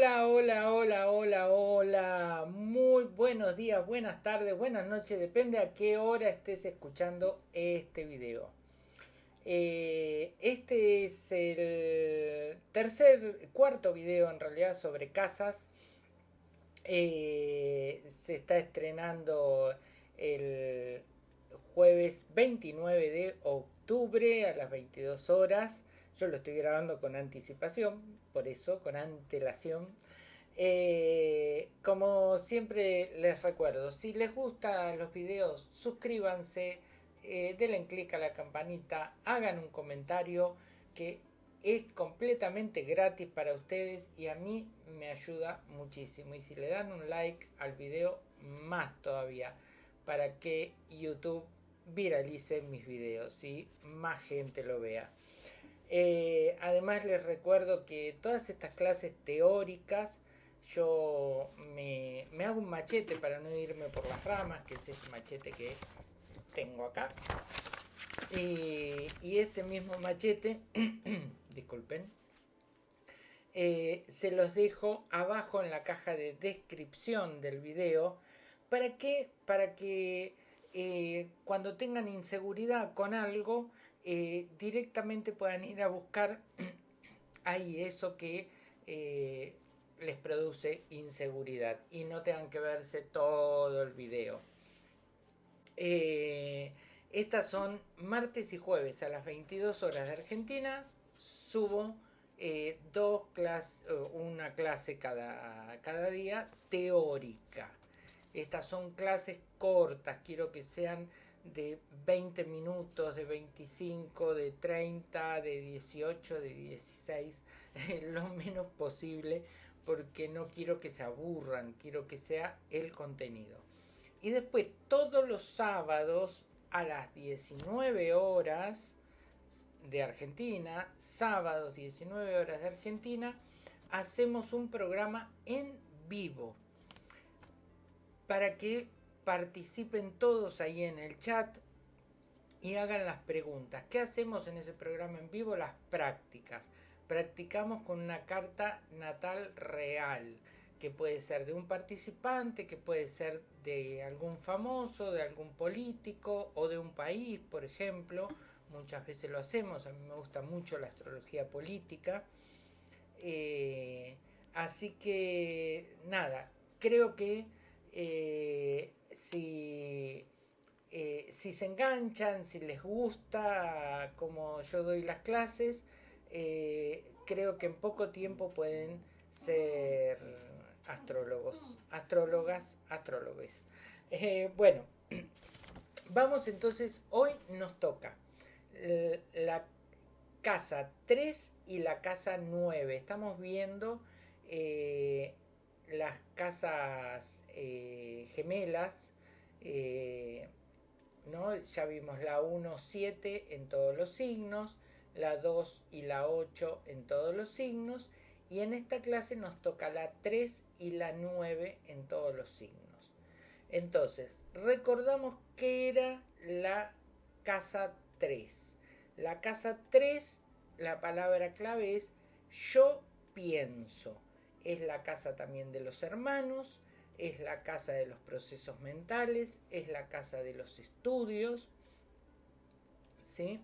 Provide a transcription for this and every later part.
Hola, hola, hola, hola, hola. Muy buenos días, buenas tardes, buenas noches. Depende a qué hora estés escuchando este video. Eh, este es el tercer, cuarto video en realidad sobre casas. Eh, se está estrenando el jueves 29 de octubre a las 22 horas. Yo lo estoy grabando con anticipación, por eso, con antelación. Eh, como siempre les recuerdo, si les gustan los videos, suscríbanse, eh, denle clic a la campanita, hagan un comentario que es completamente gratis para ustedes y a mí me ayuda muchísimo. Y si le dan un like al video, más todavía, para que YouTube viralice mis videos y más gente lo vea. Eh, además les recuerdo que todas estas clases teóricas yo me, hago un machete para no irme por las ramas, que es este machete que tengo acá. Y, este mismo machete, disculpen, eh, se los dejo abajo en la caja de descripción del video. ¿Para qué? Para que eh, cuando tengan inseguridad con algo, eh, directamente puedan ir a buscar ahí eso que eh, les produce inseguridad y no tengan que verse todo el video. Eh, estas son martes y jueves a las 22 horas de Argentina. Subo dos clases, una clase cada, cada día teórica. Estas son clases cortas, quiero que sean de 20 minutos, de 25, de 30, de 18, de 16, lo menos posible, porque no quiero que se aburran, quiero que sea el contenido. Y después, todos los sábados a las 19 horas de Argentina, sábados 19 horas de Argentina, hacemos un programa en vivo para que participen todos ahí en el chat y hagan las preguntas. ¿Qué hacemos en ese programa en vivo? Las prácticas. Practicamos con una carta natal real, que puede ser de un participante, que puede ser de algún famoso, de algún político o de un país, por ejemplo. Muchas veces lo hacemos, a mí me gusta mucho la astrología política. Eh, así que, nada, creo que eh, si, eh, si se enganchan, si les gusta como yo doy las clases, eh, creo que en poco tiempo pueden ser astrólogos, astrólogas, astrólogos. bueno, vamos entonces, hoy nos toca la casa 3 y la casa 9. Estamos viendo las casas eh, gemelas, eh, ¿no? ya vimos la 1, 7 en todos los signos, la 2 y la 8 en todos los signos, y en esta clase nos toca la 3 y la 9 en todos los signos. Entonces, recordamos que era la casa 3. La casa 3, la palabra clave es yo pienso es la casa también de los hermanos, es la casa de los procesos mentales, es la casa de los estudios. ¿sí?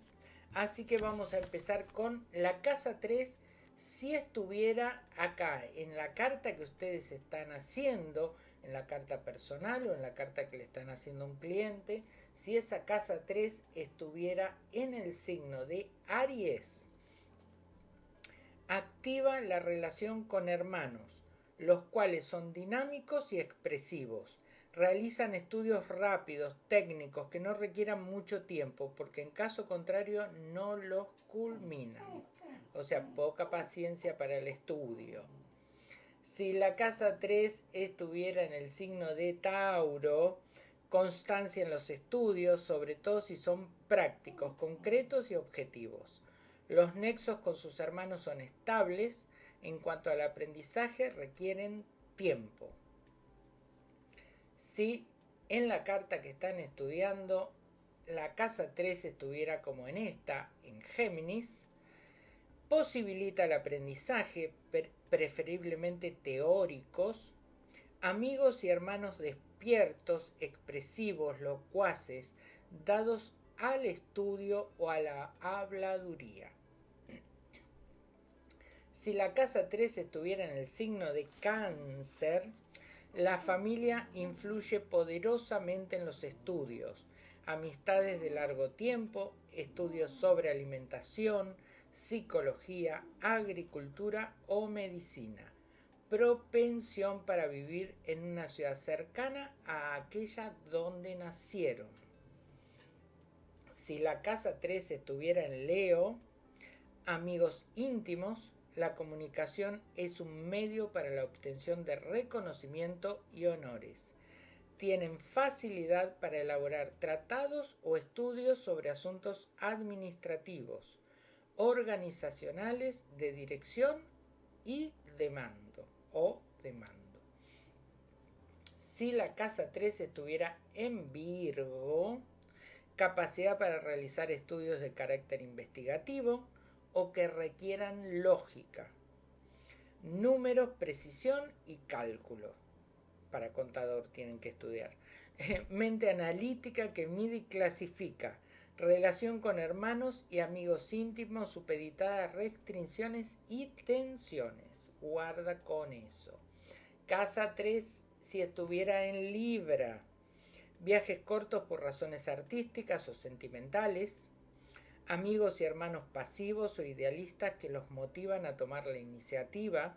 Así que vamos a empezar con la casa 3. Si estuviera acá en la carta que ustedes están haciendo, en la carta personal o en la carta que le están haciendo a un cliente, si esa casa 3 estuviera en el signo de Aries, activa la relación con hermanos, los cuales son dinámicos y expresivos. Realizan estudios rápidos, técnicos, que no requieran mucho tiempo, porque en caso contrario no los culminan. O sea, poca paciencia para el estudio. Si la casa 3 estuviera en el signo de Tauro, constancia en los estudios, sobre todo si son prácticos, concretos y objetivos. Los nexos con sus hermanos son estables, en cuanto al aprendizaje requieren tiempo. Si en la carta que están estudiando la casa 3 estuviera como en esta, en Géminis, posibilita el aprendizaje, preferiblemente teóricos, amigos y hermanos despiertos, expresivos, locuaces, dados al estudio o a la habladuría. Si la casa 3 estuviera en el signo de cáncer, la familia influye poderosamente en los estudios, amistades de largo tiempo, estudios sobre alimentación, psicología, agricultura o medicina. Propensión para vivir en una ciudad cercana a aquella donde nacieron. Si la casa 3 estuviera en Leo, amigos íntimos, la comunicación es un medio para la obtención de reconocimiento y honores. Tienen facilidad para elaborar tratados o estudios sobre asuntos administrativos, organizacionales, de dirección y de mando o de mando. Si la casa 3 estuviera en Virgo, capacidad para realizar estudios de carácter investigativo, o que requieran lógica, números, precisión y cálculo. Para contador tienen que estudiar. Mente analítica que mide y clasifica. Relación con hermanos y amigos íntimos supeditada a restricciones y tensiones. Guarda con eso. Casa 3 si estuviera en Libra. Viajes cortos por razones artísticas o sentimentales amigos y hermanos pasivos o idealistas que los motivan a tomar la iniciativa,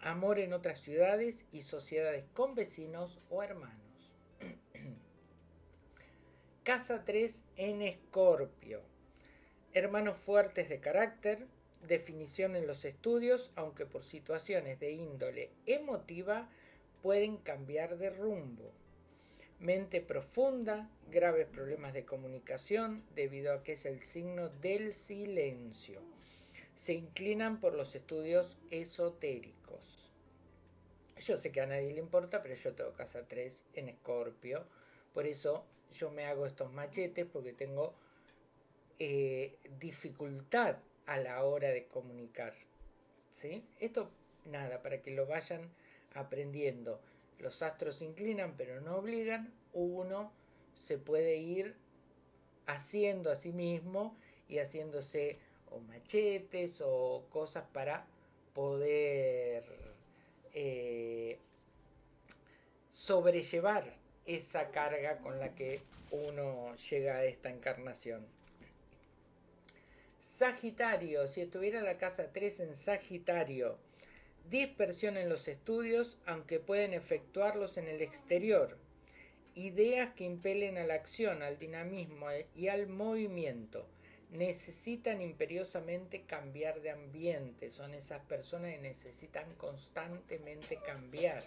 amor en otras ciudades y sociedades con vecinos o hermanos. Casa 3 en Escorpio. Hermanos fuertes de carácter, definición en los estudios, aunque por situaciones de índole emotiva pueden cambiar de rumbo mente profunda, graves problemas de comunicación debido a que es el signo del silencio. Se inclinan por los estudios esotéricos. Yo sé que a nadie le importa, pero yo tengo casa 3 en Escorpio. Por eso yo me hago estos machetes porque tengo eh, dificultad a la hora de comunicar. ¿sí? Esto, nada, para que lo vayan aprendiendo los astros inclinan pero no obligan, uno se puede ir haciendo a sí mismo y haciéndose o machetes o cosas para poder eh, sobrellevar esa carga con la que uno llega a esta encarnación. Sagitario, si estuviera la casa 3 en Sagitario, dispersión en los estudios, aunque pueden efectuarlos en el exterior, ideas que impelen a la acción, al dinamismo y al movimiento. Necesitan imperiosamente cambiar de ambiente, son esas personas que necesitan constantemente cambiar.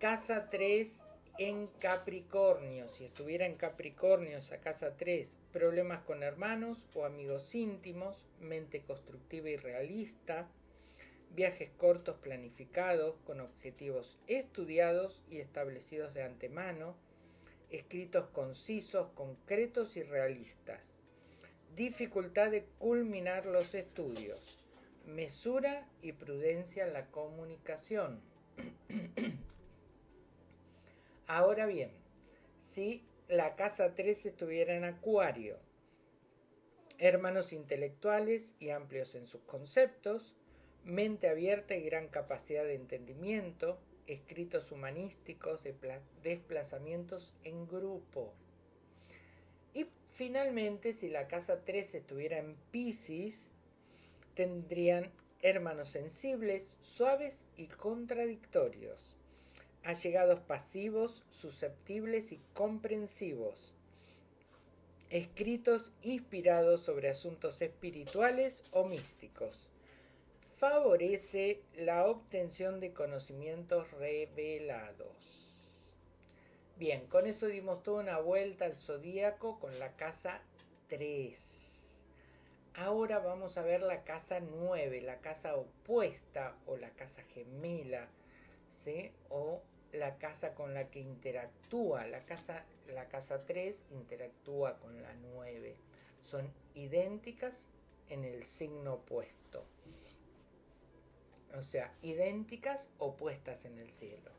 Casa 3 en Capricornio, si estuviera en Capricornio esa casa 3, problemas con hermanos o amigos íntimos, mente constructiva y realista, viajes cortos planificados con objetivos estudiados y establecidos de antemano, escritos concisos, concretos y realistas, dificultad de culminar los estudios, mesura y prudencia en la comunicación. Ahora bien, si la casa 3 estuviera en Acuario, hermanos intelectuales y amplios en sus conceptos, mente abierta y gran capacidad de entendimiento, escritos humanísticos, de desplazamientos en grupo. Y finalmente, si la casa 3 estuviera en Pisces, tendrían hermanos sensibles, suaves y contradictorios, allegados pasivos, susceptibles y comprensivos, escritos inspirados sobre asuntos espirituales o místicos favorece la obtención de conocimientos revelados. Bien, con eso dimos toda una vuelta al zodíaco con la casa 3. Ahora vamos a ver la casa 9, la casa opuesta o la casa gemela, ¿sí? o la casa con la que interactúa. La casa, la casa 3 interactúa con la 9. Son idénticas en el signo opuesto o sea, idénticas o puestas en el cielo.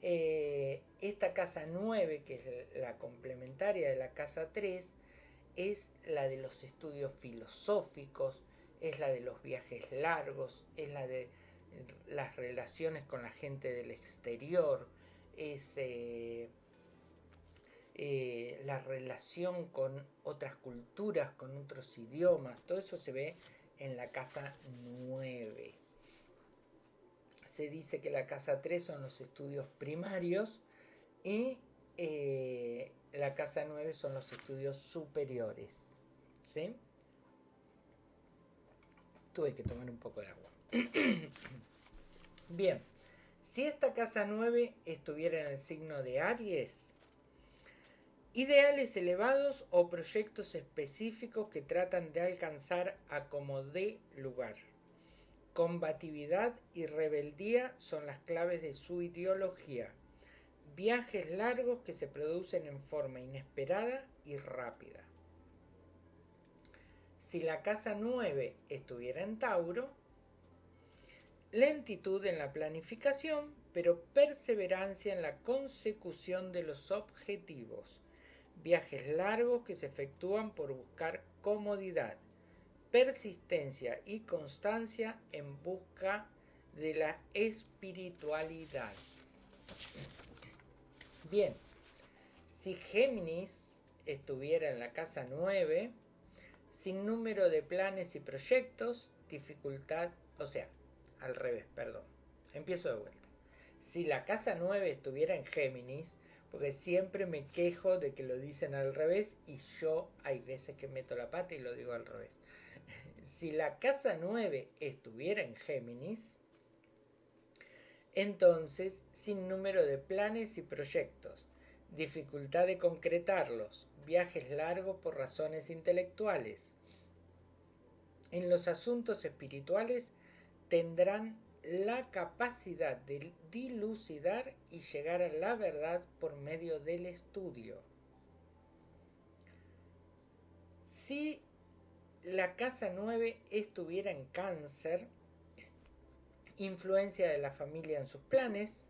Eh, esta casa 9, que es la complementaria de la casa 3, es la de los estudios filosóficos, es la de los viajes largos, es la de las relaciones con la gente del exterior, es eh, eh, la relación con otras culturas, con otros idiomas, todo eso se ve en la casa 9. Se dice que la casa 3 son los estudios primarios y eh, la casa 9 son los estudios superiores. ¿Sí? Tuve que tomar un poco de agua. Bien, si esta casa 9 estuviera en el signo de Aries, ideales elevados o proyectos específicos que tratan de alcanzar a como de lugar. Combatividad y rebeldía son las claves de su ideología. Viajes largos que se producen en forma inesperada y rápida. Si la casa 9 estuviera en Tauro, lentitud en la planificación, pero perseverancia en la consecución de los objetivos. Viajes largos que se efectúan por buscar comodidad, persistencia y constancia en busca de la espiritualidad. Bien, si Géminis estuviera en la casa 9, sin número de planes y proyectos, dificultad, o sea, al revés, perdón. Empiezo de vuelta. Si la casa 9 estuviera en Géminis, porque siempre me quejo de que lo dicen al revés y yo hay veces que meto la pata y lo digo al revés. Si la casa 9 estuviera en Géminis, entonces sin número de planes y proyectos, dificultad de concretarlos, viajes largos por razones intelectuales. En los asuntos espirituales tendrán la capacidad de dilucidar y llegar a la verdad por medio del estudio. Si la casa 9 estuviera en cáncer, influencia de la familia en sus planes,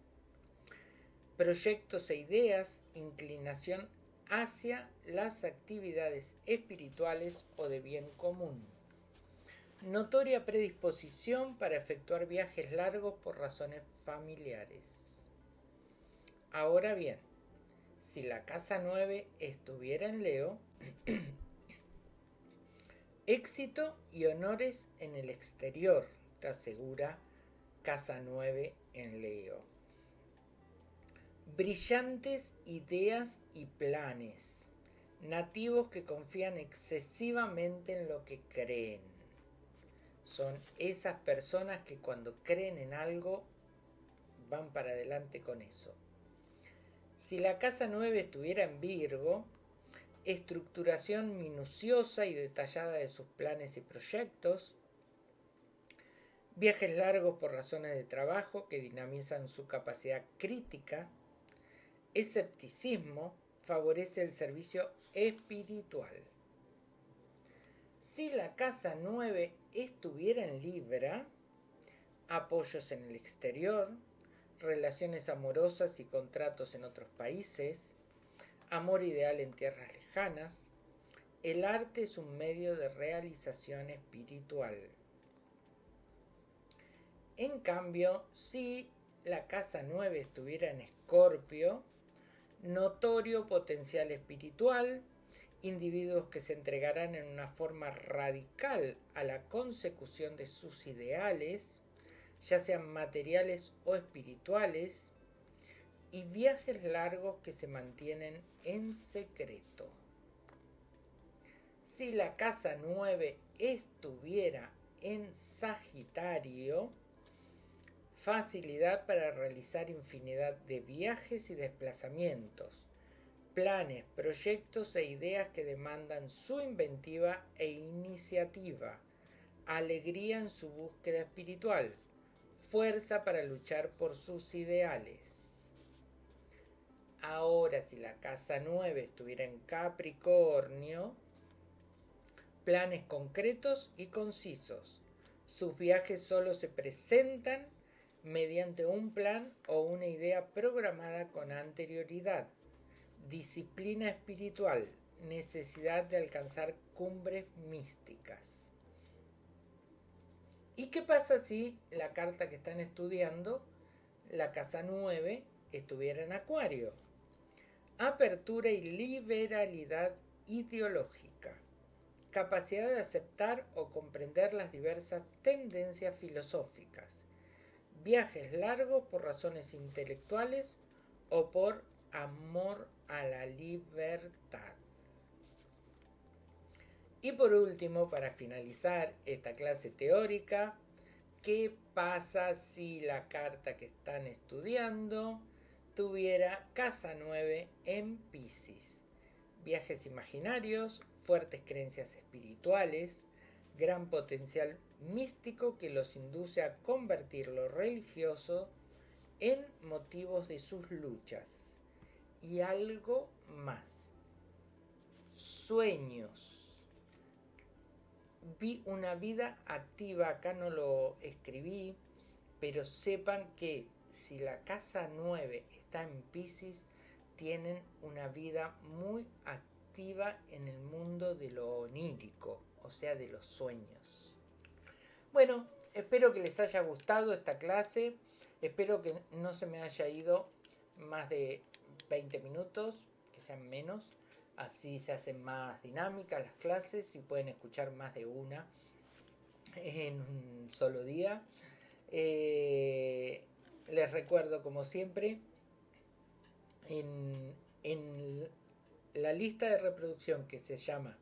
proyectos e ideas, inclinación hacia las actividades espirituales o de bien común. Notoria predisposición para efectuar viajes largos por razones familiares. Ahora bien, si la casa 9 estuviera en Leo, éxito y honores en el exterior, te asegura casa 9 en Leo. Brillantes ideas y planes, nativos que confían excesivamente en lo que creen son esas personas que cuando creen en algo van para adelante con eso. Si la casa 9 estuviera en Virgo, estructuración minuciosa y detallada de sus planes y proyectos, viajes largos por razones de trabajo que dinamizan su capacidad crítica, escepticismo favorece el servicio espiritual. Si la casa 9 estuviera en Libra, apoyos en el exterior, relaciones amorosas y contratos en otros países, amor ideal en tierras lejanas, el arte es un medio de realización espiritual. En cambio, si la casa 9 estuviera en Escorpio, notorio potencial espiritual, individuos que se entregarán en una forma radical a la consecución de sus ideales, ya sean materiales o espirituales, y viajes largos que se mantienen en secreto. Si la casa 9 estuviera en Sagitario, facilidad para realizar infinidad de viajes y desplazamientos, planes, proyectos e ideas que demandan su inventiva e iniciativa, alegría en su búsqueda espiritual, fuerza para luchar por sus ideales. Ahora, si la casa 9 estuviera en Capricornio, planes concretos y concisos, Sus viajes solo se presentan mediante un plan o una idea programada con anterioridad. Disciplina espiritual, necesidad de alcanzar cumbres místicas. ¿Y qué pasa si la carta que están estudiando, la casa 9, estuviera en Acuario? Apertura y liberalidad ideológica. Capacidad de aceptar o comprender las diversas tendencias filosóficas. Viajes largos por razones intelectuales o por amor a la libertad. Y por último, para finalizar esta clase teórica, ¿qué pasa si la carta que están estudiando tuviera casa 9 en Pisces? Viajes imaginarios, fuertes creencias espirituales, gran potencial místico que los induce a convertir lo religioso en motivos de sus luchas. Y algo más. Sueños vi una vida activa, acá no lo escribí, pero sepan que si la casa 9 está en Pisces, tienen una vida muy activa en el mundo de lo onírico, o sea, de los sueños. Bueno, espero que les haya gustado esta clase, espero que no se me haya ido más de 20 minutos, que sean menos. Así se hacen más dinámicas las clases y pueden escuchar más de una en un solo día. Eh, recuerdo, como siempre, en, en la lista de reproducción que se llama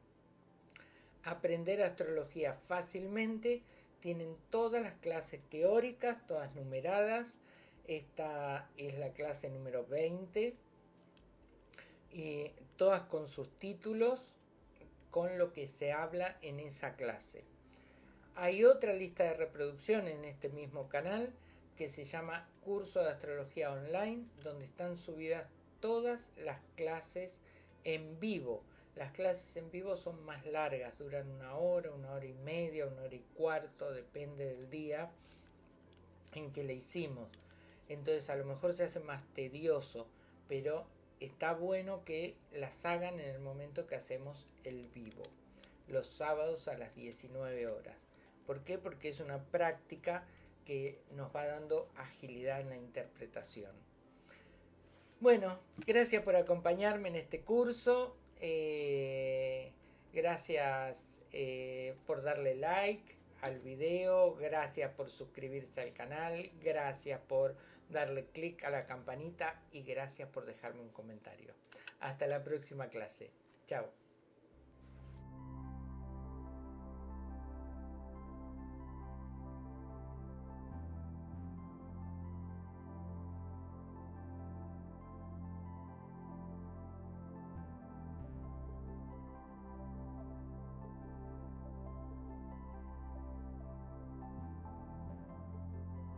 Aprender Astrología fácilmente, tienen todas las clases teóricas, todas numeradas. Esta es la clase número 20 y todas con sus títulos, con lo que se habla en esa clase. Hay otra lista de reproducción en este mismo canal que se llama Curso de Astrología Online, donde están subidas todas las clases en vivo. Las clases en vivo son más largas, duran una hora, una hora y media, una hora y cuarto, depende del día en que le hicimos. Entonces a lo mejor se hace más tedioso, pero está bueno que las hagan en el momento que hacemos el vivo, los sábados a las 19 horas. ¿Por qué? Porque es una práctica que nos va dando agilidad en la interpretación. Bueno, gracias por acompañarme en este curso. Eh, gracias eh, por darle like al video. Gracias por suscribirse al canal. Gracias por darle clic a la campanita y gracias por dejarme un comentario. Hasta la próxima clase. Chao.